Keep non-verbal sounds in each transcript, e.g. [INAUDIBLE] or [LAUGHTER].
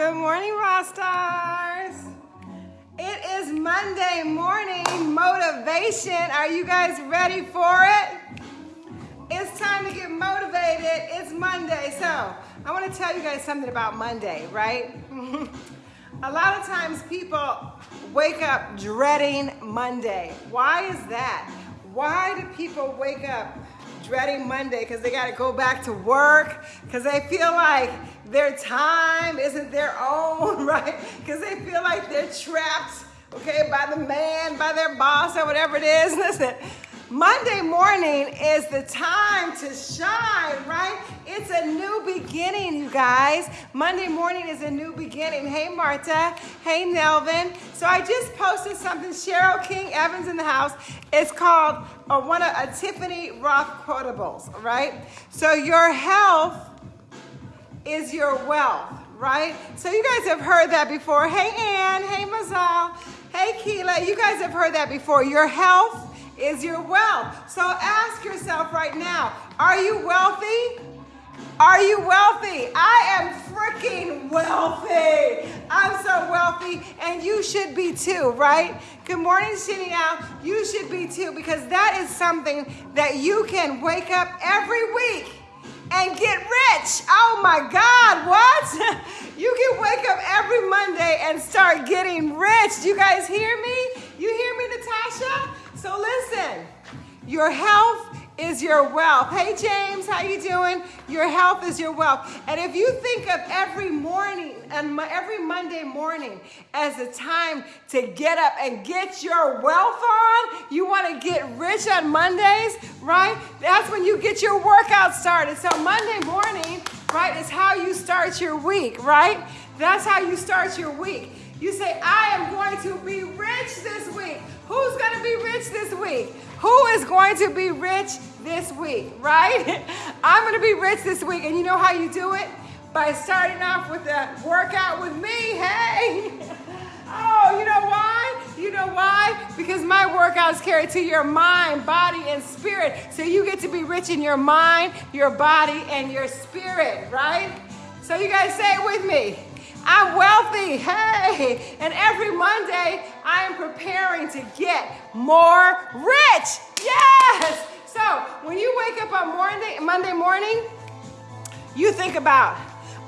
Good morning, Rostars. It is Monday morning motivation. Are you guys ready for it? It's time to get motivated. It's Monday. So, I want to tell you guys something about Monday, right? [LAUGHS] A lot of times people wake up dreading Monday. Why is that? Why do people wake up dreading Monday because they got to go back to work because they feel like their time isn't their own, [LAUGHS] right? Because they feel like they're trapped, okay, by the man, by their boss, or whatever it is. [LAUGHS] Listen, Monday morning is the time to shine, right? It's a new beginning, you guys. Monday morning is a new beginning. Hey, Marta. Hey, Nelvin. So I just posted something. Cheryl King Evans in the house. It's called uh, one of a Tiffany Rothe quotables, right? So your health is your wealth, right? So you guys have heard that before. Hey, Ann. Hey, Mazal. Hey, Keela. You guys have heard that before. Your health is your wealth. So ask yourself right now, are you wealthy? Are you wealthy? I am freaking wealthy. I'm so wealthy, and you should be too, right? Good morning, Shiniao. You should be too, because that is something that you can wake up every week and get rich. Oh my God, what? [LAUGHS] You can wake up every Monday and start getting rich. You guys hear me? You hear me, Natasha? So listen, your health is your wealth. Hey James, how you doing? Your health is your wealth. And if you think of every morning and every Monday morning as a time to get up and get your wealth on, you want to get rich on Mondays, right? That's when you get your workout started. So Monday morning, right, is how you start your week, right? That's how you start your week. You say, I am going to be rich this week. Who's going to be rich this week? Who is going to be rich this week, right? [LAUGHS] I'm going to be rich this week. And you know how you do it? By starting off with a workout with me. Hey! [LAUGHS] Oh, you know why? You know why? Because my workouts carry to your mind, body, and spirit. So you get to be rich in your mind, your body, and your spirit, right? So you guys say it with me. I'm wealthy. Hey. And every Monday, I am preparing to get more rich. Yes. So when you wake up on Monday, Monday morning, you think about,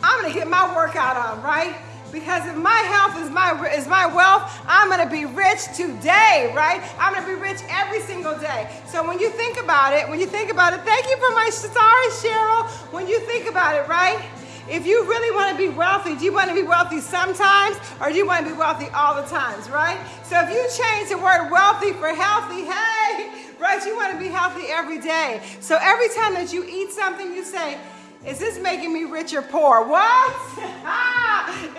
I'm to get my workout on, right? Because if my health is my is my wealth, I'm gonna be rich today, right? I'm gonna be rich every single day. So when you think about it, when you think about it, thank you for my stars, Cheryl. When you think about it, right? If you really want to be wealthy, do you want to be wealthy sometimes or do you want to be wealthy all the times, right? So if you change the word wealthy for healthy, hey, right, you want to be healthy every day. So every time that you eat something, you say, is this making me rich or poor? What? [LAUGHS]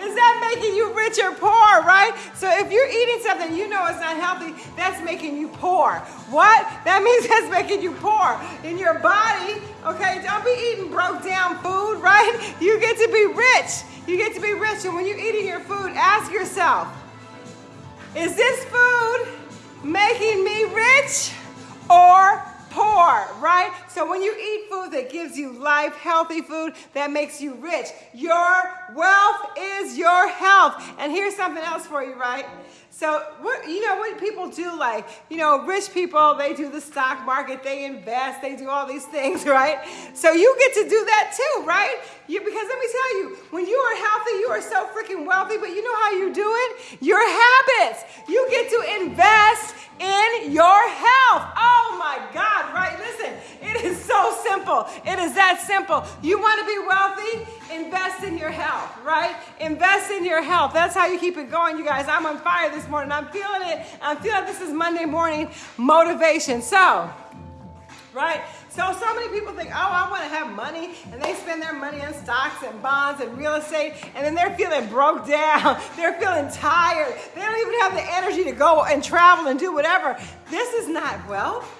Is that making you rich or poor, right? So if you're eating something you know it's not healthy, that's making you poor. What? That means [LAUGHS] that's making you poor in your body. Okay, don't be eating broke down food, right? You get to be rich. You get to be rich. And when you're eating your food, ask yourself, is this food making me rich or poor, right? So when you eat food that gives you life, healthy food that makes you rich, your wealth is your health. And here's something else for you, right? So what you know what people do like, you know, rich people, they do the stock market, they invest, they do all these things, [LAUGHS] right? So you get to do that too, right? You because let me tell you, when you are healthy, you are so freaking wealthy, but you know how you do it? Your habits. You get to invest in your health. Oh my God, right? Listen, it is so simple. It is that simple. You want to be wealthy? Invest in your health, right? Invest in your health. That's how you keep it going, you guys. I'm on fire this morning. I'm feeling it. I'm feeling this is Monday morning motivation. So, right? So, so many people think, oh, I want to have money, and they spend their money on stocks and bonds and real estate, and then they're feeling broke [LAUGHS] down. They're feeling tired. They don't even have the energy to go and travel and do whatever. This is not wealth.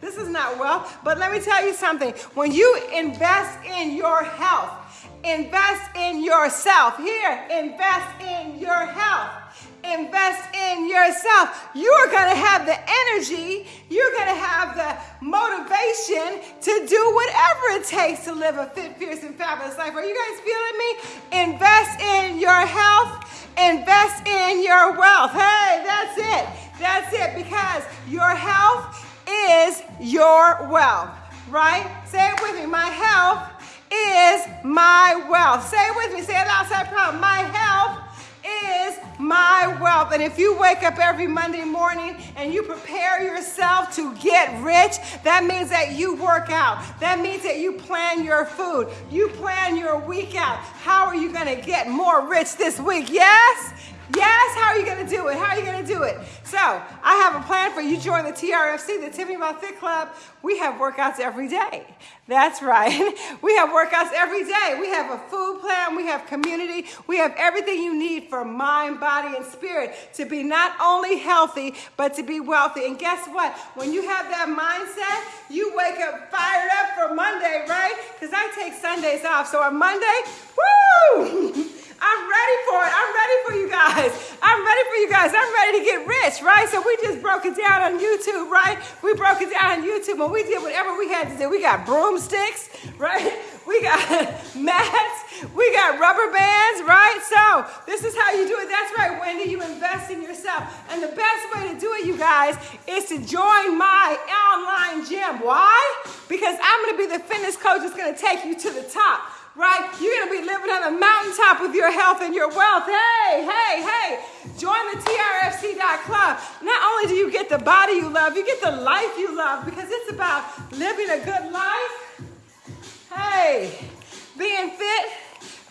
This is not wealth. But let me tell you something. When you invest in your health, invest in yourself. Here, invest in your health invest in yourself. You are going to have the energy, you're going to have the motivation to do whatever it takes to live a fit, fierce, and fabulous life. Are you guys feeling me? Invest in your health, invest in your wealth. Hey, that's it. That's it because your health is your wealth, right? Say it with me. My health is my wealth. Say it with me. Say it outside problem. My health is my wealth. And if you wake up every Monday morning and you prepare yourself to get rich, that means that you work out. That means that you plan your food. You plan your week out. How are you going to get more rich this week? Yes? Yes, how are you going to do it? How are you going to do it? So, I have a plan for you. Join the TRFC, the Tiffany Rothe Fit Club. We have workouts every day. That's right. [LAUGHS] We have workouts every day. We have a food plan. We have community. We have everything you need for mind, body, and spirit to be not only healthy, but to be wealthy. And guess what? When you have that mindset, you wake up fired up for Monday, right? Because I take Sundays off. So on Monday, woo! [LAUGHS] I'm ready for it. I'm ready for you guys. I'm ready for you guys. I'm ready to get rich, right? So we just broke it down on YouTube, right? We broke it down on YouTube and we did whatever we had to do. We got broomsticks, right? We got [LAUGHS] mats. We got rubber bands, right? So this is how you do it. That's right, Wendy. You invest in yourself. And the best way to do it, you guys, is to join my online gym. Why? Because I'm going to be the fitness coach that's going to take you to the top right? You're going to be living on a mountaintop with your health and your wealth. Hey, hey, hey, join the TRFC.club. Not only do you get the body you love, you get the life you love because it's about living a good life. Hey, being fit,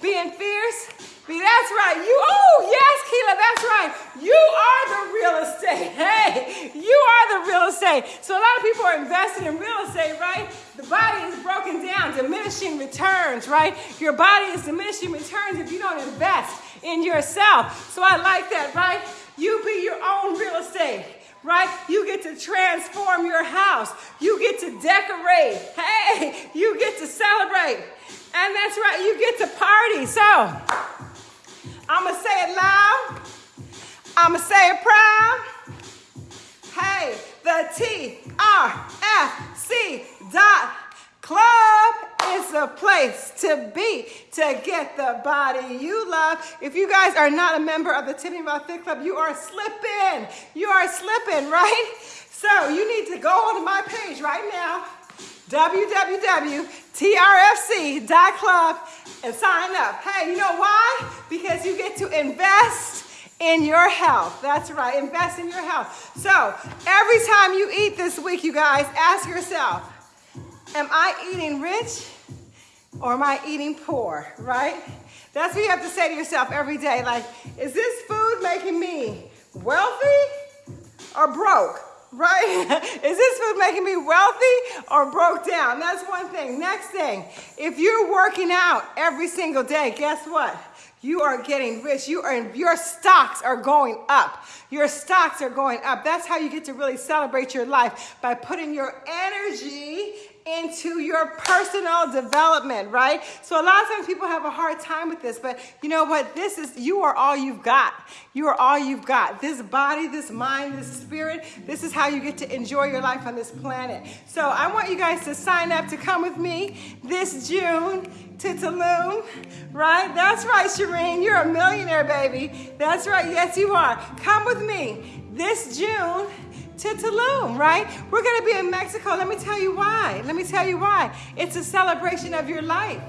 being fierce, that's right. You oh yes, Keela, that's right. You are the real estate. [LAUGHS] Hey, you are the real estate. So a lot of people are investing in real estate, right? The body is broken down, diminishing returns, right? Your body is diminishing returns if you don't invest in yourself. So I like that, right? You be your own real estate right? You get to transform your house. You get to decorate. Hey, you get to celebrate. And that's right, you get to party. So, I'm going to say it loud. I'm going to say it proud. Hey, the T-R-F-C dot club is a place to be to get the body you love. If you guys are not a member of the Tiffany Fit Club, you are slipping. You are slipping, [LAUGHS] right? So you need to go onto my page right now www.trfc.club and sign up. Hey, you know why? Because you get to invest in your health. That's right, invest in your health. So every time you eat this week, you guys, ask yourself, am I eating rich or am I eating poor, right? That's what you have to say to yourself every day. Like, is this food making me wealthy or broke? Right? [LAUGHS] Is this food making me wealthy or broke down? That's one thing. Next thing, if you're working out every single day, guess what? You are getting rich. You are your stocks are going up. Your stocks are going up. That's how you get to really celebrate your life by putting your energy into your personal development, right? So a lot of times people have a hard time with this, but you know what? This is, you are all you've got. You are all you've got. This body, this mind, this spirit, this is how you get to enjoy your life on this planet. So I want you guys to sign up to come with me this June to Tulum, right? That's right, Shireen. You're a millionaire, baby. That's right. Yes, you are. Come with me this June to Tulum, right? We're going to be in Mexico. Let me tell you why. Let me tell you why. It's a celebration of your life,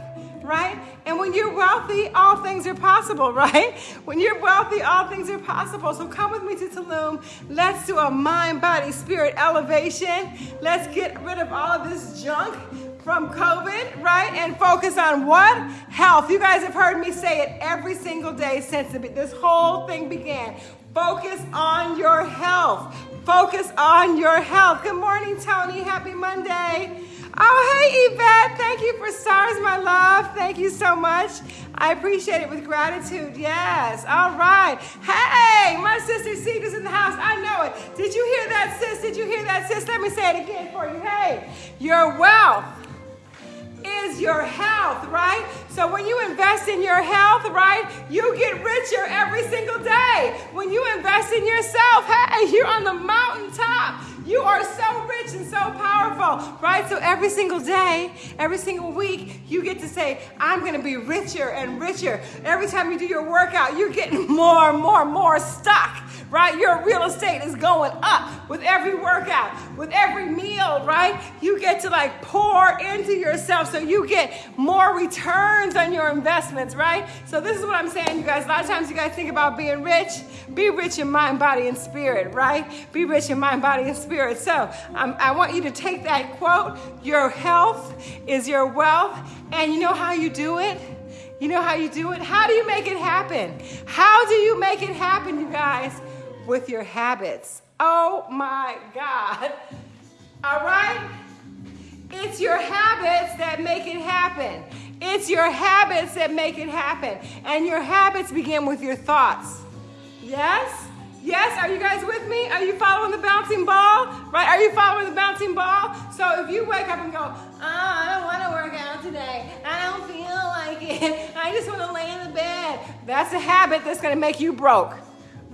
right? And when you're wealthy, all things are possible, [LAUGHS] right? When you're wealthy, all things are possible. So come with me to Tulum. Let's do a mind, body, spirit elevation. Let's get rid of all of this junk from COVID, right? And focus on what? Health. You guys have heard me say it every single day since this whole thing began. Focus on your health. Focus on your health. Good morning, Tony. Happy Monday. Oh, hey, Yvette. Thank you for stars, my love. Thank you so much. I appreciate it with gratitude. Yes. All right. Hey, my sister Cedar's in the house. I know it. Did you hear that, sis? Did you hear that, sis? Let me say it again for you. Hey, your wealth your health, right? So when you invest in your health, right, you get richer every single day. When you invest in yourself, hey, [LAUGHS] you're on the mountaintop. You are so rich and so powerful, right? So every single day, every single week, you get to say, I'm going to be richer and richer. Every time you do your workout, you're getting [LAUGHS] more and more and more stuck right? Your real estate is going up with every workout, with every meal, right? You get to like pour into yourself so you get more returns on your investments, right? So this is what I'm saying, you guys. A lot of times you guys think about being rich. Be rich in mind, body, and spirit, right? Be rich in mind, body, and spirit. So um, I want you to take that quote, your health is your wealth, and you know how you do it? You know how you do it? How do you make it happen? How do you make it happen, you guys? With your habits. Oh my God. All right? It's your habits that make it happen. It's your habits that make it happen. And your habits begin with your thoughts. Yes? Yes, are you guys with me? Are you following the bouncing ball? Right? Are you following the bouncing ball? So if you wake up and go, oh, I don't want to work out today. I don't feel like it. I just want to lay in the bed. That's a habit that's going to make you broke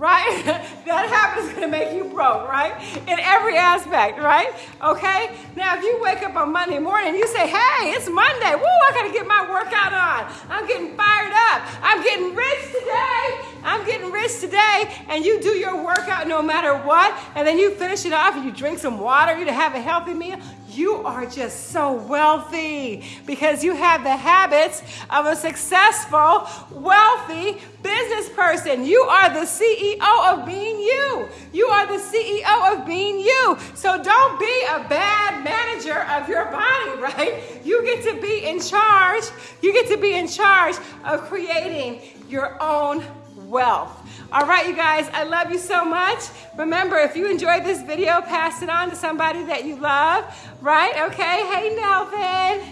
right? [LAUGHS] that habit is to make you broke, right? In every aspect, right? Okay? Now, if you wake up on Monday morning you say, hey, it's Monday, woo, I got to get my workout on. I'm getting fired up. I'm getting rich today. I'm getting rich today. And you do your workout no matter what, and then you finish it off and you drink some water, you have a healthy meal, you are just so wealthy because you have the habits of a successful, wealthy business person. You are the CEO of being you. You are the CEO of being you. So don't be a bad manager of your body, [LAUGHS] right? You get to be in charge. You get to be in charge of creating your own wealth. All right, you guys, I love you so much. Remember, if you enjoyed this video, pass it on to somebody that you love, right? Okay, hey, Nelvin.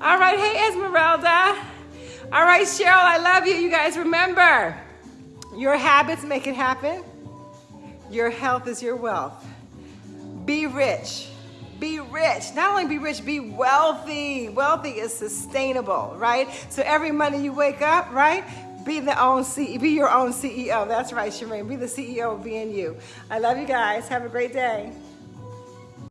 All right, hey, Esmeralda. All right, Cheryl, I love you. You guys, remember, your habits make it happen. Your health is your wealth. Be rich. Be rich. Not only be rich, be wealthy. Wealthy is sustainable, right? So every Monday you wake up, right? Be the own C be your own CEO. That's right, Shireen. Be the CEO of being you. I love you guys. Have a great day.